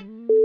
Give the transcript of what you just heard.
Mm-hmm.